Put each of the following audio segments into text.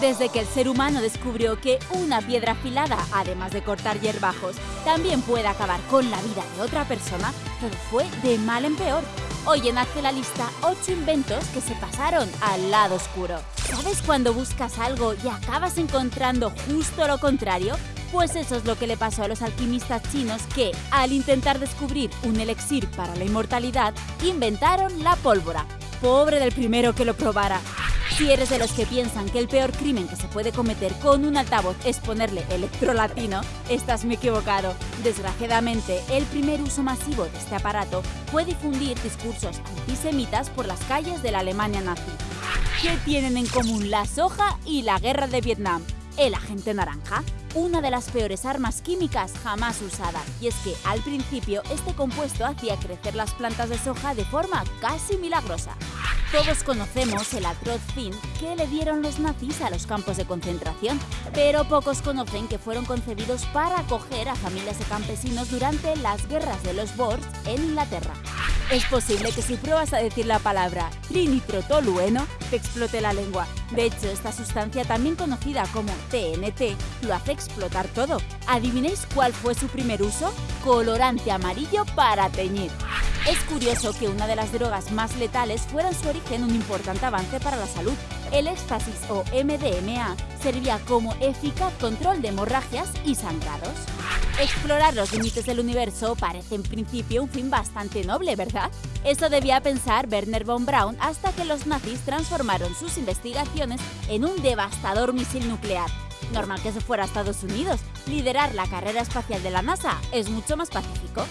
Desde que el ser humano descubrió que una piedra afilada, además de cortar hierbajos, también puede acabar con la vida de otra persona, todo fue de mal en peor. Hoy en Hazte la Lista, 8 inventos que se pasaron al lado oscuro. ¿Sabes cuando buscas algo y acabas encontrando justo lo contrario? Pues eso es lo que le pasó a los alquimistas chinos que, al intentar descubrir un elixir para la inmortalidad, inventaron la pólvora. Pobre del primero que lo probara. Si eres de los que piensan que el peor crimen que se puede cometer con un altavoz es ponerle electrolatino, estás muy equivocado. Desgraciadamente, el primer uso masivo de este aparato fue difundir discursos antisemitas por las calles de la Alemania nazi. ¿Qué tienen en común la soja y la guerra de Vietnam? El agente naranja, una de las peores armas químicas jamás usadas, y es que al principio este compuesto hacía crecer las plantas de soja de forma casi milagrosa. Todos conocemos el atroz fin que le dieron los nazis a los campos de concentración, pero pocos conocen que fueron concebidos para acoger a familias de campesinos durante las guerras de los Boers en Inglaterra. Es posible que si pruebas a decir la palabra trinitrotolueno, te explote la lengua. De hecho, esta sustancia, también conocida como TNT, lo hace explotar todo. ¿Adivinéis cuál fue su primer uso? Colorante amarillo para teñir. Es curioso que una de las drogas más letales fuera en su origen un importante avance para la salud. El éxtasis o MDMA servía como eficaz control de hemorragias y sangrados. Explorar los límites del universo parece en principio un fin bastante noble, ¿verdad? Eso debía pensar Werner von Braun hasta que los nazis transformaron sus investigaciones en un devastador misil nuclear. Normal que se fuera a Estados Unidos. Liderar la carrera espacial de la NASA es mucho más pacífico.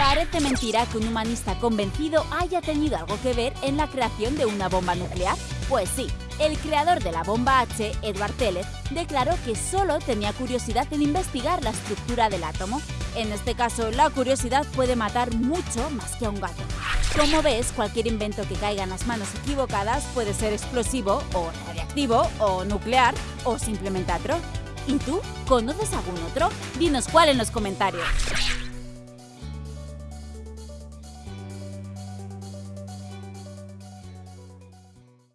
Parece mentira que un humanista convencido haya tenido algo que ver en la creación de una bomba nuclear. Pues sí, el creador de la bomba H, Edward Teller, declaró que solo tenía curiosidad en investigar la estructura del átomo. En este caso, la curiosidad puede matar mucho más que a un gato. Como ves, cualquier invento que caiga en las manos equivocadas puede ser explosivo o radiactivo o nuclear o simplemente atro. ¿Y tú? ¿Conoces algún otro? Dinos cuál en los comentarios.